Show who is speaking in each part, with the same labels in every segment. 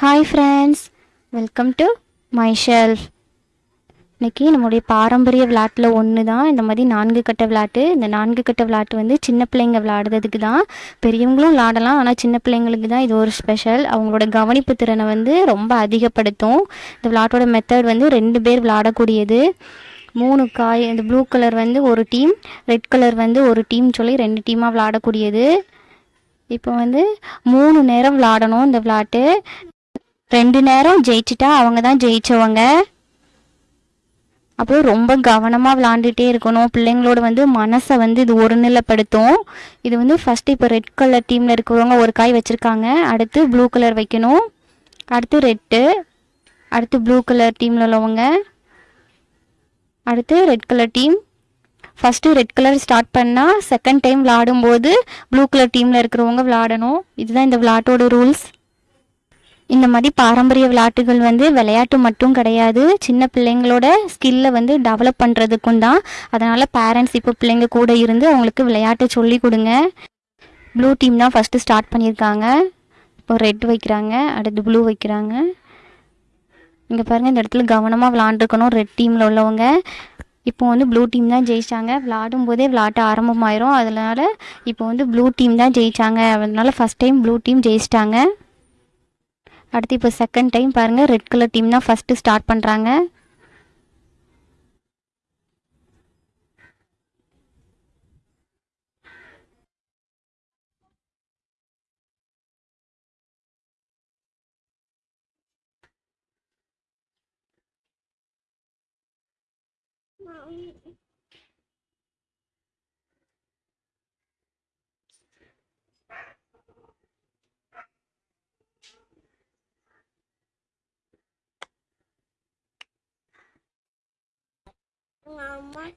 Speaker 1: Hi friends welcome to my shelf இன்றைக்கி நம்முடைய பாரம்பரிய விளையாட்டில் ஒன்று தான் இந்த மாதிரி நான்கு கட்ட விளையாட்டு. இந்த நான்கு கட்ட விளையாட்டு வந்து சின்ன பிள்ளைங்க விளையாடுறதுக்கு தான். பெரியவங்களும் விளையாடலாம். ஆனால் சின்ன பிள்ளைங்களுக்கு தான் இது ஒரு ஸ்பெஷல் அவங்களோட கவனிப்பு திறனை வந்து ரொம்ப அதிகப்படுத்தும். இந்த விளையாட்டோட மெத்தட் வந்து ரெண்டு பேர் விளையாடக்கூடியது. மூணு காய் இந்த ப்ளூ கலர் வந்து ஒரு டீம் ரெட் கலர் வந்து ஒரு டீம் சொல்லி ரெண்டு டீமாக விளையாடக்கூடியது. இப்போ வந்து மூணு நேரம் விளாடணும் இந்த விளாட்டு ரெண்டு நேரம் ஜெயிச்சிட்டா அவங்க தான் ஜெயிச்சவங்க. அப்புறம் ரொம்ப கவனமாக விளாண்டுட்டே இருக்கணும். பிள்ளைங்களோட வந்து மனசை வந்து இது ஒருநிலைப்படுத்தும். இது வந்து ஃபஸ்ட்டு இப்போ ரெட் கலர் டீமில் இருக்கிறவங்க ஒரு காய் வச்சுருக்காங்க. அடுத்து ப்ளூ கலர் வைக்கணும். அடுத்து ரெட்டு அடுத்து ப்ளூ கலர் டீமில் உள்ளவங்க. அடுத்து red colour team first red colour start பண்ணால் செகண்ட் டைம் விளாடும்போது ப்ளூ கலர் டீமில் இருக்கிறவங்க விளாடணும். இதுதான் இந்த விளாட்டோட ரூல்ஸ் இந்த மாதிரி பாரம்பரிய விளையாட்டுகள் வந்து விளையாட்டு மட்டும் கிடையாது. சின்ன பிள்ளைங்களோட ஸ்கில்லை வந்து டெவலப் பண்ணுறதுக்கும் தான். அதனால் பேரண்ட்ஸ் இப்போ பிள்ளைங்க கூட இருந்து அவங்களுக்கு விளையாட்டை சொல்லி கொடுங்க. ப்ளூ டீம் தான் ஃபஸ்ட்டு ஸ்டார்ட் பண்ணியிருக்காங்க. இப்போ ரெட் வைக்கிறாங்க அடுத்து ப்ளூ வைக்கிறாங்க. இங்கே பாருங்கள் இந்த இடத்துல கவனமாக விளாண்டுருக்கணும் ரெட் டீமில் உள்ளவங்க. இப்போ வந்து ப்ளூ டீம் தான் ஜெயிச்சாங்க. விளாடும் போதே விளாட்ட ஆரம்பமாயிரும். அதனால இப்போ வந்து ப்ளூ டீம் தான் ஜெயிச்சாங்க. அதனால் ஃபஸ்ட் டைம் ப்ளூ டீம் ஜெயிச்சிட்டாங்க. அடுத்து இப்போ செகண்ட் டைம் பாருங்கள் ரெட் கலர் டீம் தான் ஃபஸ்ட்டு ஸ்டார்ட் பண்ணுறாங்க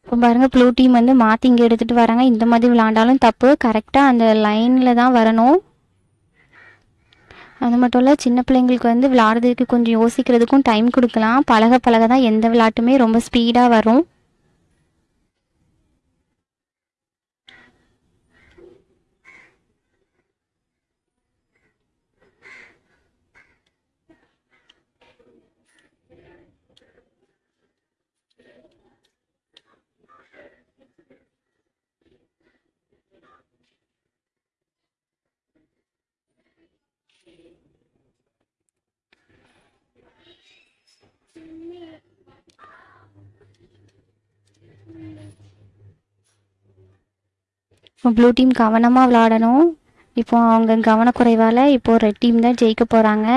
Speaker 1: இப்போ பாருங்கள் ப்ளூ டீம் வந்து மாற்றி இங்கே எடுத்துகிட்டு வராங்க. இந்த மாதிரி விளாண்டாலும் தப்பு. கரெக்டாக அந்த லைனில் தான் வரணும். அது மட்டும் இல்லை சின்ன பிள்ளைங்களுக்கு வந்து விளாடுறதுக்கு கொஞ்சம் யோசிக்கிறதுக்கும் டைம் கொடுக்கலாம். பழக பழக தான் எந்த விளையாட்டுமே ரொம்ப ஸ்பீடாக வரும். ப்ளூ டீம் கவனமாக விளாடணும் இப்போ அவங்க கவனக்குறைவால் இப்போது ரெட் டீம் தான் ஜெயிக்க போகிறாங்க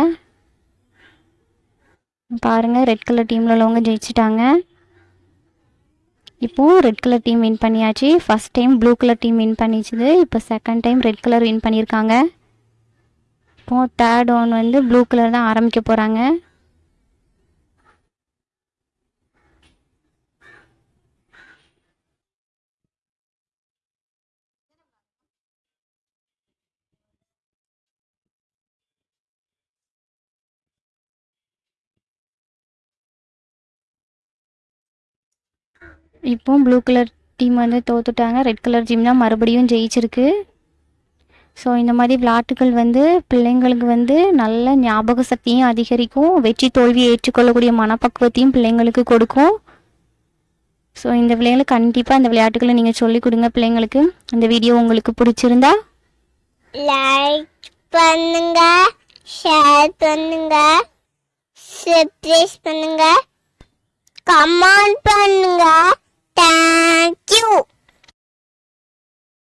Speaker 1: பாருங்கள் ரெட் கலர் டீமில் உள்ளவங்க ஜெயிச்சிட்டாங்க. இப்போது ரெட் கலர் டீம் வின் பண்ணியாச்சு. First time blue colour team win பண்ணிச்சுது. இப்போ second time red colour win பண்ணியிருக்காங்க. இப்போது தேர்ட் ஒன் வந்து ப்ளூ கலர் தான் ஆரம்பிக்க போகிறாங்க இப்போ ப்ளூ கலர் டீம் வந்து தோத்துட்டாங்க. ரெட் கலர் டீம் தான் மறுபடியும் ஜெயிச்சிருக்கு. ஸோ இந்த மாதிரி விளையாட்டுகள் வந்து பிள்ளைங்களுக்கு வந்து நல்ல ஞாபக சக்தியும் அதிகரிக்கும். வெற்றி தோல்வியை ஏற்றுக்கொள்ளக்கூடிய மனப்பக்குவத்தையும் பிள்ளைங்களுக்கு கொடுக்கும். ஸோ இந்த பிள்ளைங்களுக்கு கண்டிப்பாக இந்த விளையாட்டுகளை நீங்கள் சொல்லிக் கொடுங்க பிள்ளைங்களுக்கு. இந்த வீடியோ உங்களுக்கு பிடிச்சிருந்தா
Speaker 2: லைக் பண்ணுங்க ஷேர் பண்ணுங்க சப்ஸ்கிரைப் பண்ணுங்க கமெண்ட் பண்ணுங்க. Thank you!